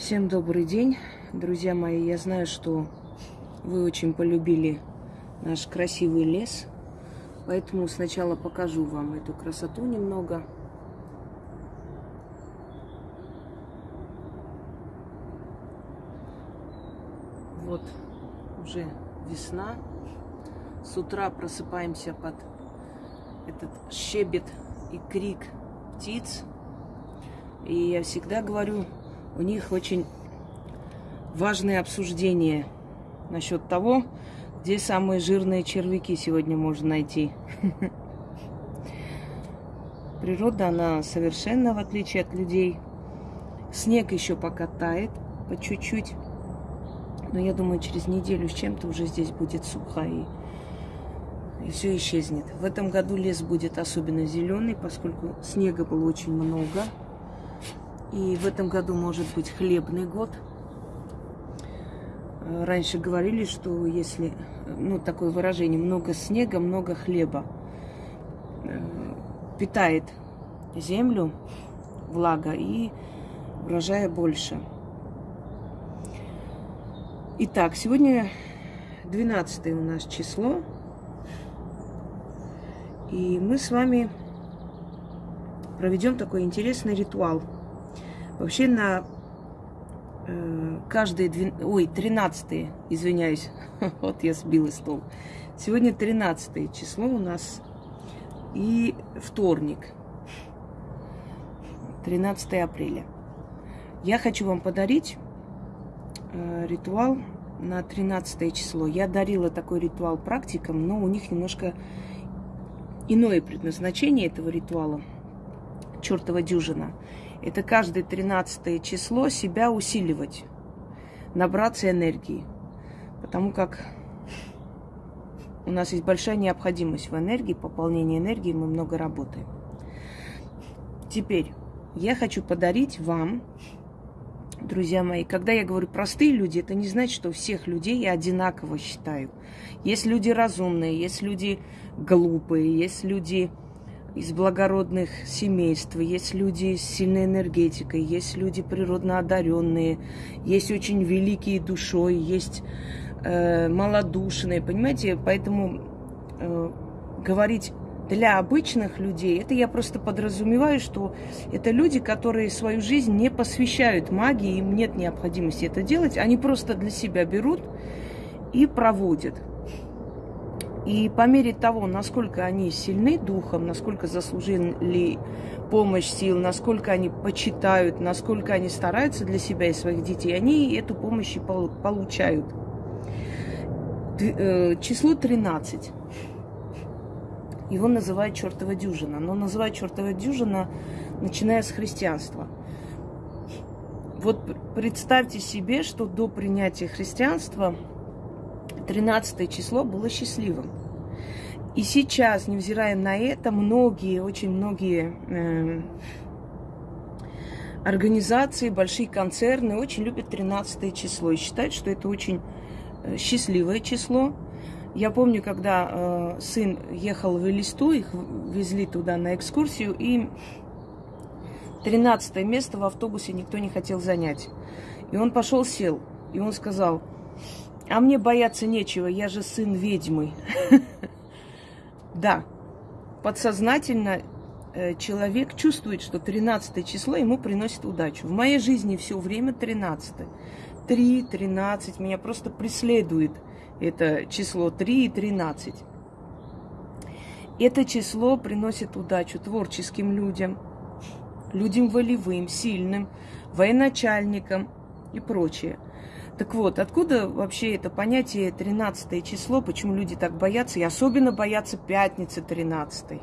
Всем добрый день, друзья мои. Я знаю, что вы очень полюбили наш красивый лес, поэтому сначала покажу вам эту красоту немного. Вот уже весна. С утра просыпаемся под этот щебет и крик птиц. И я всегда говорю, у них очень важное обсуждение насчет того, где самые жирные червяки сегодня можно найти. Природа, она совершенно в отличие от людей. Снег еще пока тает по чуть-чуть. Но я думаю, через неделю с чем-то уже здесь будет сухо и, и все исчезнет. В этом году лес будет особенно зеленый, поскольку снега было очень много. И в этом году может быть хлебный год. Э, раньше говорили, что если, ну, такое выражение, много снега, много хлеба. Э, питает землю, влага, и урожая больше. Итак, сегодня 12 у нас число. И мы с вами проведем такой интересный ритуал – Вообще на э, каждые, двен... ой, 13 извиняюсь, вот я сбила стол. Сегодня 13 число у нас и вторник, 13 апреля. Я хочу вам подарить э, ритуал на 13 число. Я дарила такой ритуал практикам, но у них немножко иное предназначение этого ритуала. Чертова дюжина это каждое 13 число себя усиливать, набраться энергии. Потому как у нас есть большая необходимость в энергии, пополнении энергии, мы много работаем. Теперь я хочу подарить вам, друзья мои, когда я говорю простые люди, это не значит, что всех людей я одинаково считаю. Есть люди разумные, есть люди глупые, есть люди из благородных семейств, есть люди с сильной энергетикой, есть люди природно одаренные, есть очень великие душой, есть э, малодушные, понимаете? Поэтому э, говорить для обычных людей, это я просто подразумеваю, что это люди, которые свою жизнь не посвящают магии, им нет необходимости это делать, они просто для себя берут и проводят. И по мере того, насколько они сильны духом, насколько заслужили помощь сил, насколько они почитают, насколько они стараются для себя и своих детей, они эту помощь и получают. Э, число 13. Его называют чертова дюжина. Но называют чертова дюжина, начиная с христианства. Вот представьте себе, что до принятия христианства 13 число было счастливым. И сейчас, невзирая на это, многие, очень многие э, организации, большие концерны очень любят 13 число и считают, что это очень э, счастливое число. Я помню, когда э, сын ехал в Элисту, их везли туда на экскурсию, и 13 место в автобусе никто не хотел занять. И он пошел, сел, и он сказал, а мне бояться нечего, я же сын ведьмы. Да, подсознательно э, человек чувствует, что 13 число ему приносит удачу. В моей жизни все время 13. 3, 13, меня просто преследует это число 3 и 13. Это число приносит удачу творческим людям, людям волевым, сильным, военачальникам и прочее – так вот, откуда вообще это понятие 13 число, почему люди так боятся, и особенно боятся пятницы 13.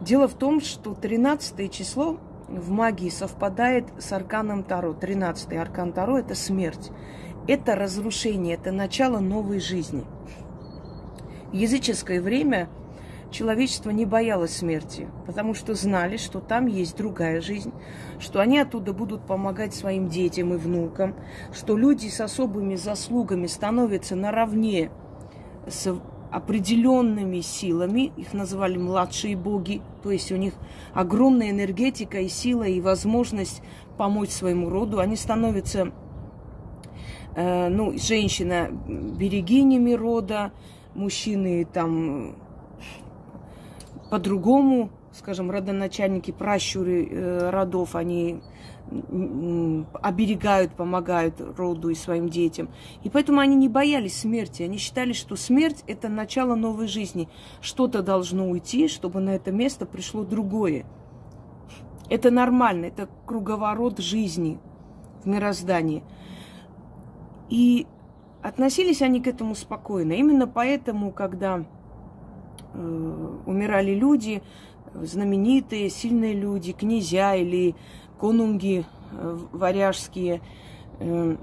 Дело в том, что 13 число в магии совпадает с арканом Таро. 13 аркан Таро – это смерть. Это разрушение, это начало новой жизни. В языческое время – человечество не боялось смерти, потому что знали, что там есть другая жизнь, что они оттуда будут помогать своим детям и внукам, что люди с особыми заслугами становятся наравне с определенными силами, их называли младшие боги, то есть у них огромная энергетика и сила, и возможность помочь своему роду. Они становятся, э, ну, женщина берегинями рода, мужчины там по-другому, скажем, родоначальники, пращуры э, родов, они оберегают, помогают роду и своим детям. И поэтому они не боялись смерти. Они считали, что смерть – это начало новой жизни. Что-то должно уйти, чтобы на это место пришло другое. Это нормально, это круговорот жизни в мироздании. И относились они к этому спокойно. Именно поэтому, когда умирали люди, знаменитые, сильные люди, князья или конунги э, варяжские, э,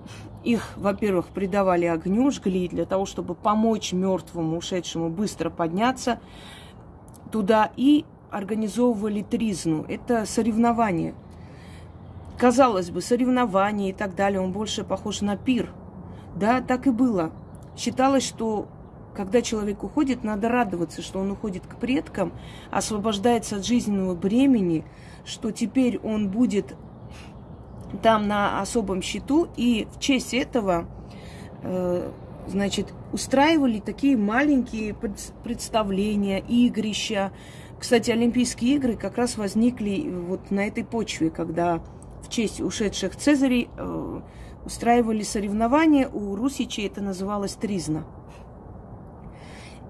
их, во-первых, придавали огню, жгли для того, чтобы помочь мертвому, ушедшему быстро подняться туда и организовывали тризну. Это соревнование. Казалось бы, соревнование и так далее, он больше похож на пир. Да, так и было. Считалось, что когда человек уходит, надо радоваться, что он уходит к предкам, освобождается от жизненного бремени, что теперь он будет там на особом счету, и в честь этого, э, значит, устраивали такие маленькие представления, игрища. Кстати, Олимпийские игры как раз возникли вот на этой почве, когда в честь ушедших Цезарей э, устраивали соревнования, у русичей это называлось тризна.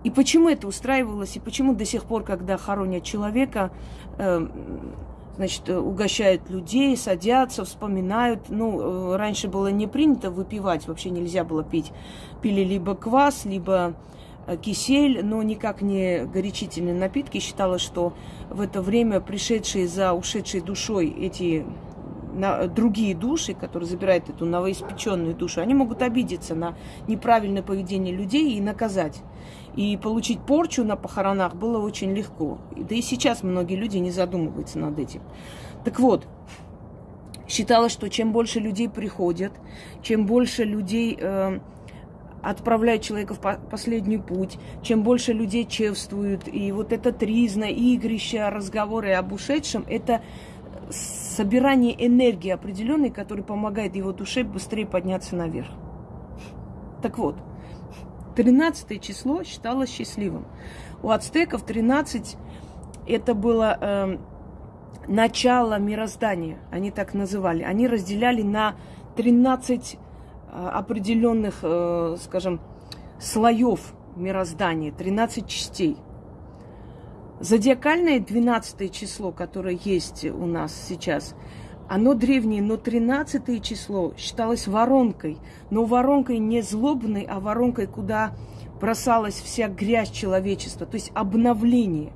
И почему это устраивалось, и почему до сих пор, когда хоронят человека, э, значит, угощают людей, садятся, вспоминают. Ну, э, раньше было не принято выпивать, вообще нельзя было пить. Пили либо квас, либо э, кисель, но никак не горячительные напитки. Считалось, что в это время пришедшие за ушедшей душой эти на другие души, которые забирают эту новоиспеченную душу, они могут обидеться на неправильное поведение людей и наказать. И получить порчу на похоронах было очень легко. Да и сейчас многие люди не задумываются над этим. Так вот, считалось, что чем больше людей приходят, чем больше людей э, отправляют человека в последний путь, чем больше людей чевствуют, и вот это тризна, игрища, разговоры об ушедшем, это собирание энергии определенной, которая помогает его душе быстрее подняться наверх. Так вот, 13 число считалось счастливым. У ацтеков 13 это было э, начало мироздания, они так называли. Они разделяли на 13 э, определенных, э, скажем, слоев мироздания, 13 частей. Зодиакальное 12 число, которое есть у нас сейчас, оно древнее, но 13 число считалось воронкой. Но воронкой не злобной, а воронкой, куда бросалась вся грязь человечества, то есть обновление.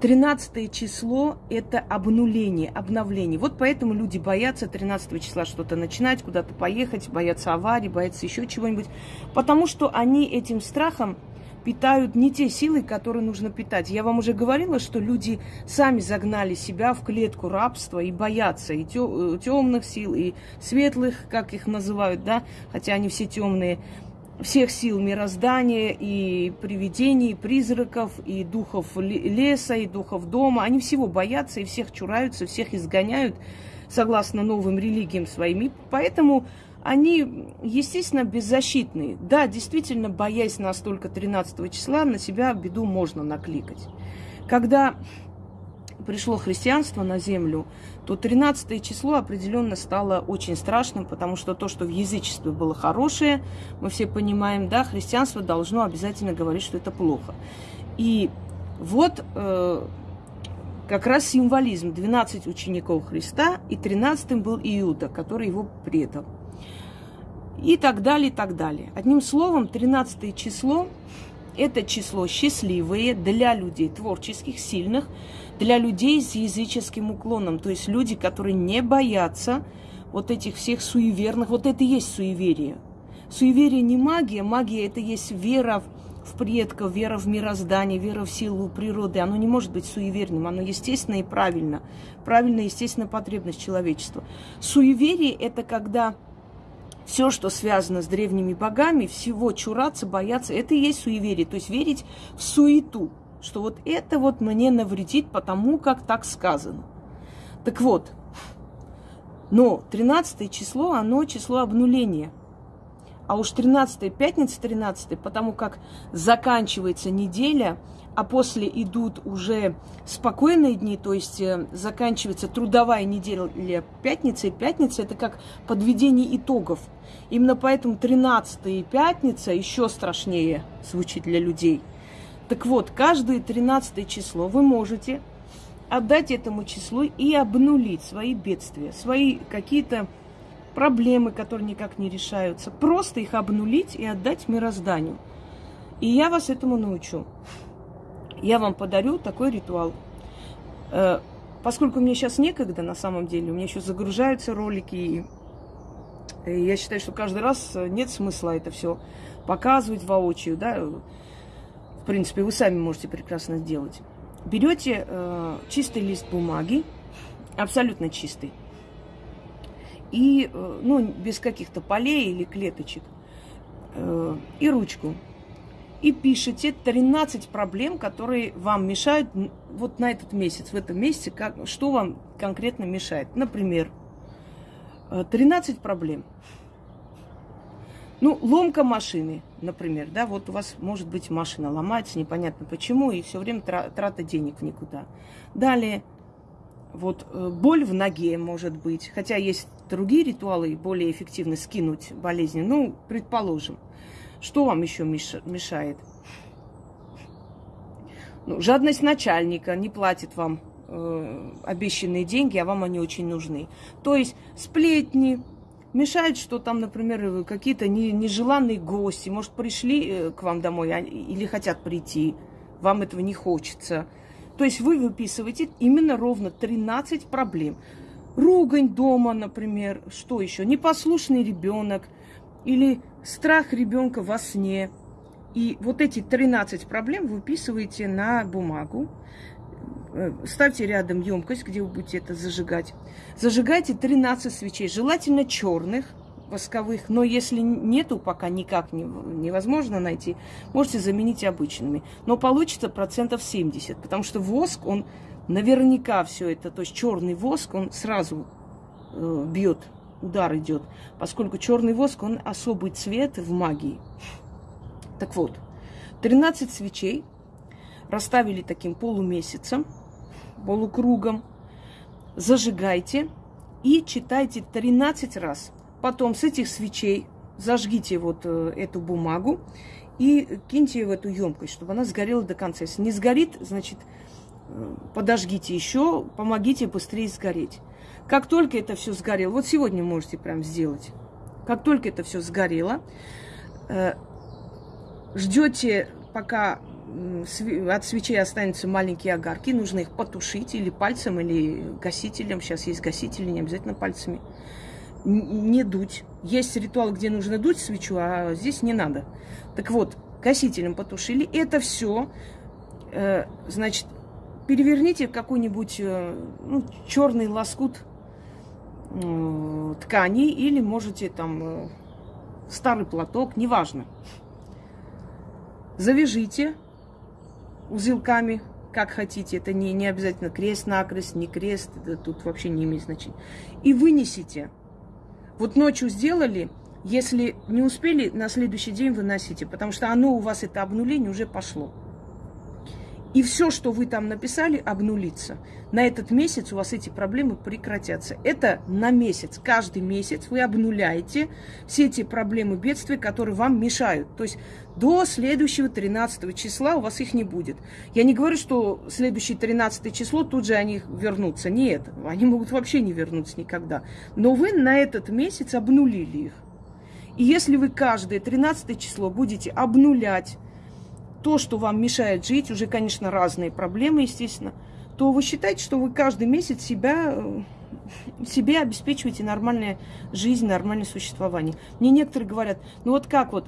13 число – это обнуление, обновление. Вот поэтому люди боятся 13 числа что-то начинать, куда-то поехать, боятся аварии, боятся еще чего-нибудь. Потому что они этим страхом питают не те силы, которые нужно питать. Я вам уже говорила, что люди сами загнали себя в клетку рабства и боятся и темных э, сил, и светлых, как их называют, да, хотя они все темные, всех сил мироздания, и привидений, и призраков, и духов леса, и духов дома. Они всего боятся и всех чураются, всех изгоняют согласно новым религиям своим. И поэтому они, естественно, беззащитные. Да, действительно, боясь настолько 13 числа, на себя беду можно накликать. Когда пришло христианство на землю, то 13 число определенно стало очень страшным, потому что то, что в язычестве было хорошее, мы все понимаем, да, христианство должно обязательно говорить, что это плохо. И вот э, как раз символизм 12 учеников Христа, и 13 был Иуда, который его предал и так далее, и так далее. Одним словом, 13 число – это число счастливое для людей творческих, сильных, для людей с языческим уклоном, то есть люди, которые не боятся вот этих всех суеверных, вот это и есть суеверие. Суеверие не магия, магия – это есть вера в предков, вера в мироздание, вера в силу природы. Оно не может быть суеверным, оно естественно и правильно. Правильно, естественно, потребность человечества. Суеверие – это когда все, что связано с древними богами, всего чураться, бояться, это и есть суеверие. То есть верить в суету, что вот это вот мне навредит, потому как так сказано. Так вот, но 13 число, оно число обнуления. А уж 13 пятница 13 потому как заканчивается неделя – а после идут уже спокойные дни, то есть э, заканчивается трудовая неделя пятница, и пятница это как подведение итогов. Именно поэтому 13 и пятница еще страшнее звучит для людей. Так вот, каждое 13 число вы можете отдать этому числу и обнулить свои бедствия, свои какие-то проблемы, которые никак не решаются. Просто их обнулить и отдать мирозданию. И я вас этому научу я вам подарю такой ритуал. Э, поскольку мне сейчас некогда, на самом деле, у меня еще загружаются ролики, и я считаю, что каждый раз нет смысла это все показывать воочию, да, в принципе, вы сами можете прекрасно сделать. Берете э, чистый лист бумаги, абсолютно чистый, и, э, ну, без каких-то полей или клеточек, э, и ручку и пишите 13 проблем, которые вам мешают вот на этот месяц, в этом месяце, как, что вам конкретно мешает. Например, 13 э, проблем. Ну, ломка машины, например, да, вот у вас может быть машина ломается, непонятно почему, и все время трата денег никуда. Далее, вот э, боль в ноге может быть, хотя есть другие ритуалы более эффективно скинуть болезни, ну, предположим. Что вам еще мешает? Ну, жадность начальника не платит вам э, обещанные деньги, а вам они очень нужны. То есть сплетни, мешает, что там, например, какие-то не, нежеланные гости, может, пришли э, к вам домой а, или хотят прийти, вам этого не хочется. То есть вы выписываете именно ровно 13 проблем. Ругань дома, например, что еще? Непослушный ребенок или страх ребенка во сне. И вот эти 13 проблем выписываете на бумагу. Э, ставьте рядом емкость, где вы будете это зажигать. Зажигайте 13 свечей, желательно черных, восковых, но если нету пока никак не, невозможно найти, можете заменить обычными. Но получится процентов 70, потому что воск, он наверняка все это, то есть черный воск, он сразу э, бьет удар идет, поскольку черный воск, он особый цвет в магии. Так вот, 13 свечей расставили таким полумесяцем, полукругом, зажигайте и читайте 13 раз. Потом с этих свечей зажгите вот э, эту бумагу и киньте в эту емкость, чтобы она сгорела до конца. Если не сгорит, значит, э, подожгите еще, помогите быстрее сгореть. Как только это все сгорело, вот сегодня можете прям сделать. Как только это все сгорело, э, ждете, пока от свечей останутся маленькие огарки, нужно их потушить или пальцем, или гасителем. Сейчас есть гасители, не обязательно пальцами. Не дуть. Есть ритуал, где нужно дуть свечу, а здесь не надо. Так вот, гасителем потушили. Это все, э, значит, переверните какой-нибудь э, ну, черный лоскут ткани или можете там э, старый платок, неважно. Завяжите узелками, как хотите. Это не, не обязательно крест-накрест, не крест, это тут вообще не имеет значения. И вынесите. Вот ночью сделали, если не успели, на следующий день выносите, потому что оно у вас, это обнуление, уже пошло. И все, что вы там написали, обнулится. На этот месяц у вас эти проблемы прекратятся. Это на месяц. Каждый месяц вы обнуляете все эти проблемы бедствия, которые вам мешают. То есть до следующего 13 числа у вас их не будет. Я не говорю, что следующее 13 число тут же они вернутся. Нет, они могут вообще не вернуться никогда. Но вы на этот месяц обнулили их. И если вы каждое 13 число будете обнулять то, что вам мешает жить, уже, конечно, разные проблемы, естественно, то вы считаете, что вы каждый месяц себя, э, себе обеспечиваете нормальную жизнь, нормальное существование. Мне некоторые говорят, ну вот как вот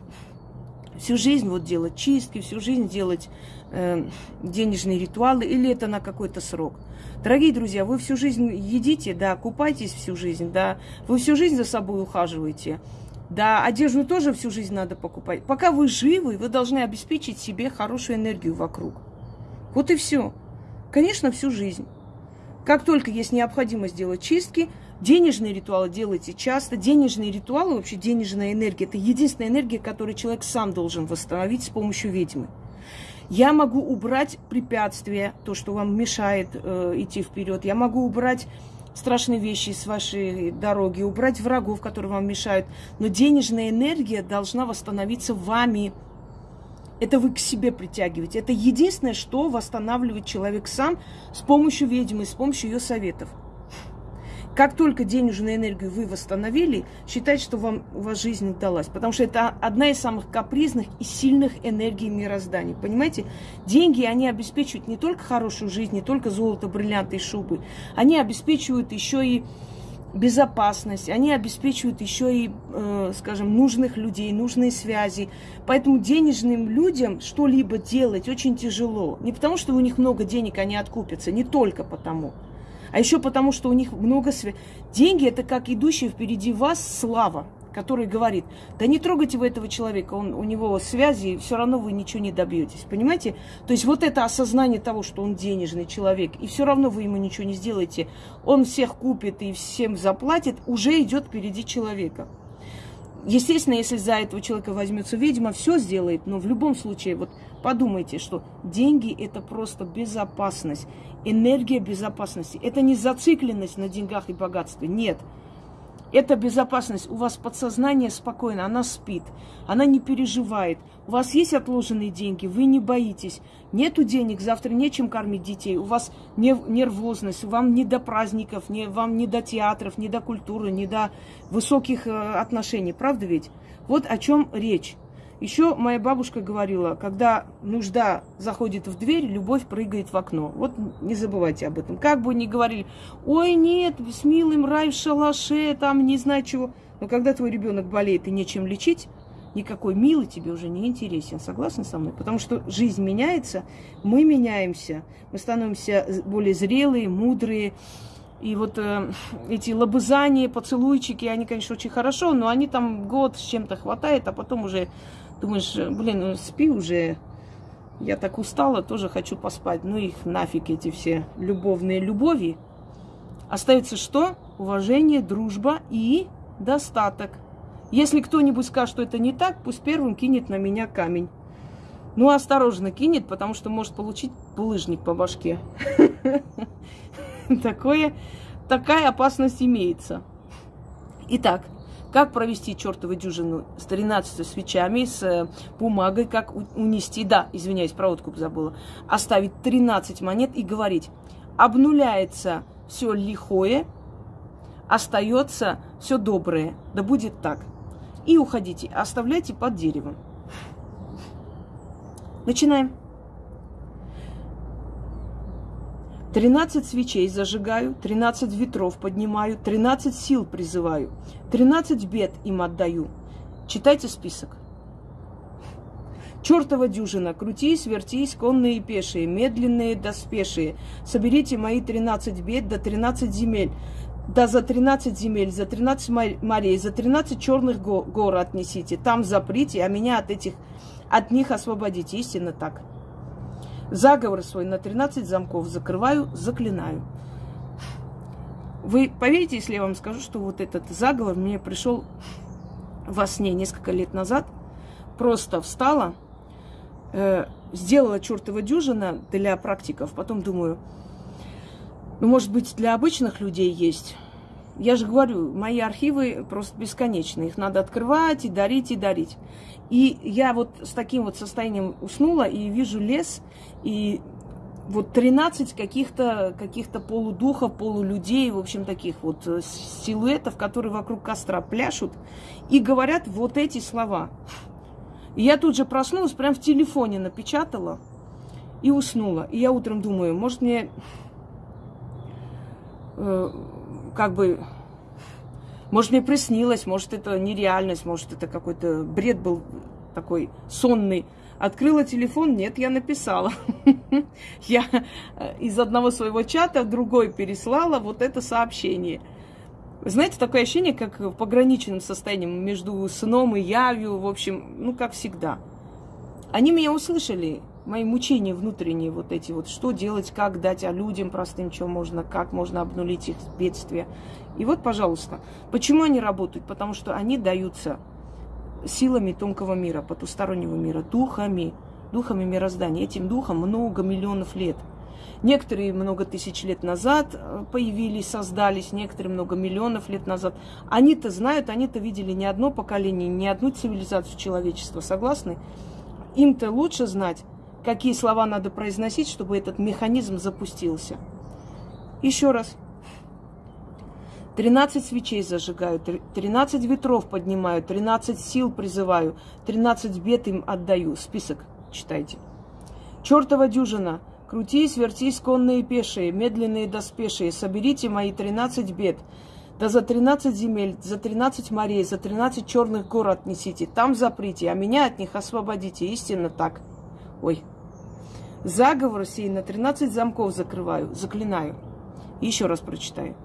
всю жизнь вот делать чистки, всю жизнь делать э, денежные ритуалы, или это на какой-то срок. Дорогие друзья, вы всю жизнь едите, да, купайтесь всю жизнь, да, вы всю жизнь за собой ухаживаете, Да, одежду тоже всю жизнь надо покупать. Пока вы живы, вы должны обеспечить себе хорошую энергию вокруг. Вот и все. Конечно, всю жизнь. Как только есть необходимость делать чистки, денежные ритуалы делайте часто. Денежные ритуалы, вообще денежная энергия, это единственная энергия, которую человек сам должен восстановить с помощью ведьмы. Я могу убрать препятствия, то, что вам мешает э, идти вперед. Я могу убрать страшные вещи с вашей дороги, убрать врагов, которые вам мешают. Но денежная энергия должна восстановиться вами. Это вы к себе притягиваете. Это единственное, что восстанавливает человек сам с помощью ведьмы, с помощью ее советов. Как только денежную энергию вы восстановили, считайте, что вам, у вас жизнь удалась. Потому что это одна из самых капризных и сильных энергий мироздания. Понимаете? Деньги, они обеспечивают не только хорошую жизнь, не только золото, бриллианты и шубы. Они обеспечивают еще и безопасность, они обеспечивают еще и, э, скажем, нужных людей, нужные связи. Поэтому денежным людям что-либо делать очень тяжело. Не потому, что у них много денег, они откупятся, не только потому а еще потому, что у них много связей. Деньги – это как идущая впереди вас слава, который говорит, да не трогайте вы этого человека, он, у него связи, все равно вы ничего не добьетесь. Понимаете? То есть вот это осознание того, что он денежный человек, и все равно вы ему ничего не сделаете, он всех купит и всем заплатит, уже идет впереди человека. Естественно, если за этого человека возьмется ведьма, все сделает, но в любом случае, вот подумайте, что деньги – это просто безопасность, энергия безопасности. Это не зацикленность на деньгах и богатстве, нет – это безопасность. У вас подсознание спокойно, она спит, она не переживает. У вас есть отложенные деньги, вы не боитесь. Нету денег, завтра нечем кормить детей. У вас нервозность, вам не до праздников, не, вам не до театров, не до культуры, не до высоких э, отношений. Правда ведь? Вот о чем речь. Еще моя бабушка говорила, когда нужда заходит в дверь, любовь прыгает в окно. Вот не забывайте об этом. Как бы ни говорили, ой, нет, с милым рай в шалаше, там не знаю чего. Но когда твой ребенок болеет и нечем лечить, никакой милый тебе уже не интересен. Согласны со мной? Потому что жизнь меняется, мы меняемся, мы становимся более зрелые, мудрые. И вот э, эти лобызания, поцелуйчики, они, конечно, очень хорошо, но они там год с чем-то хватает, а потом уже Думаешь, блин, ну спи уже. Я так устала, тоже хочу поспать. Ну их нафиг эти все любовные любови. Остается что? Уважение, дружба и достаток. Если кто-нибудь скажет, что это не так, пусть первым кинет на меня камень. Ну, осторожно кинет, потому что может получить булыжник по башке. Такое, такая опасность имеется. Итак, как провести чертову дюжину с 13 свечами, с э, бумагой, как унести, да, извиняюсь, про откуп забыла, оставить 13 монет и говорить, обнуляется все лихое, остается все доброе, да будет так. И уходите, оставляйте под деревом. Начинаем. 13 свечей зажигаю, 13 ветров поднимаю, 13 сил призываю, 13 бед им отдаю. Читайте список. Чертова дюжина, крутись, вертись, конные и пешие, медленные да спешие. Соберите мои 13 бед до 13 земель, да за 13 земель, за 13 морей, за 13 черных гор отнесите. Там заприте, а меня от этих, от них освободите. Истинно так. Заговор свой на 13 замков закрываю, заклинаю. Вы поверите, если я вам скажу, что вот этот заговор мне пришел во сне несколько лет назад. Просто встала, э, сделала чертова дюжина для практиков. Потом думаю, ну, может быть, для обычных людей есть. Я же говорю, мои архивы просто бесконечны. Их надо открывать и дарить, и дарить. И я вот с таким вот состоянием уснула и вижу лес, и вот 13 каких-то каких полудухов, полулюдей, в общем, таких вот э, силуэтов, которые вокруг костра пляшут и говорят вот эти слова. И я тут же проснулась, прям в телефоне напечатала и уснула. И я утром думаю, может мне э, как бы может, мне приснилось, может, это нереальность, может, это какой-то бред был такой сонный. Открыла телефон, нет, я написала. Я э, из одного своего чата в другой переслала вот это сообщение. Знаете, такое ощущение, как в пограничном состоянии между сном и явью, в общем, ну, как всегда. Они меня услышали, мои мучения внутренние вот эти вот, что делать, как дать, а людям простым, что можно, как можно обнулить их бедствия. И вот, пожалуйста, почему они работают? Потому что они даются силами тонкого мира, потустороннего мира, духами, духами мироздания. Этим духом много миллионов лет. Некоторые много тысяч лет назад э, появились, создались, некоторые много миллионов лет назад. Они-то знают, они-то видели не одно поколение, не одну цивилизацию человечества. Согласны? Им-то лучше знать, какие слова надо произносить, чтобы этот механизм запустился. Еще раз. 13 свечей зажигаю, 13 ветров поднимаю, 13 сил призываю, 13 бед им отдаю. Список читайте. Чертова дюжина. Крутись, вертись, конные пешие, медленные доспешие. Соберите мои 13 бед. Да за 13 земель, за 13 морей, за 13 черных гор отнесите. Там заприте, а меня от них освободите. Истинно так. Ой. Заговор сей на 13 замков закрываю, заклинаю. Еще раз прочитаю.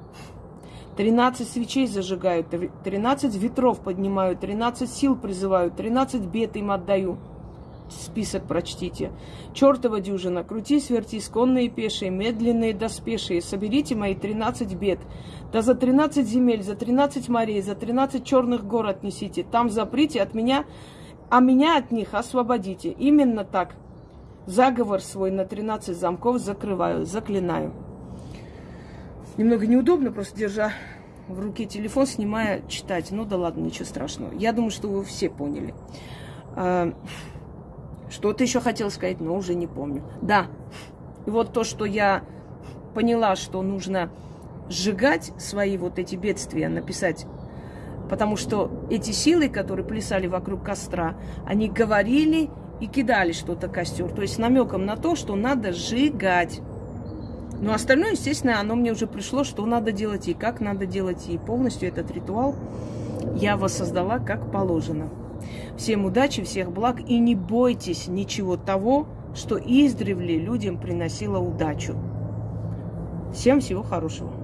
13 свечей зажигаю, 13 ветров поднимаю, 13 сил призываю, 13 бед им отдаю. Список прочтите. Чертова дюжина, крутись, вертись, конные пешие, медленные доспешие, соберите мои 13 бед. Да за 13 земель, за 13 морей, за 13 черных гор отнесите. Там заприте от меня, а меня от них освободите. Именно так. Заговор свой на 13 замков закрываю, заклинаю. Немного неудобно, просто держа в руке телефон, снимая, читать. Ну да ладно, ничего страшного. Я думаю, что вы все поняли. А, что-то еще хотела сказать, но уже не помню. Да, и вот то, что я поняла, что нужно сжигать свои вот эти бедствия, написать. Потому что эти силы, которые плясали вокруг костра, они говорили и кидали что-то костер. То есть намеком на то, что надо сжигать. Но остальное, естественно, оно мне уже пришло, что надо делать и как надо делать. И полностью этот ритуал я воссоздала как положено. Всем удачи, всех благ и не бойтесь ничего того, что издревле людям приносило удачу. Всем всего хорошего.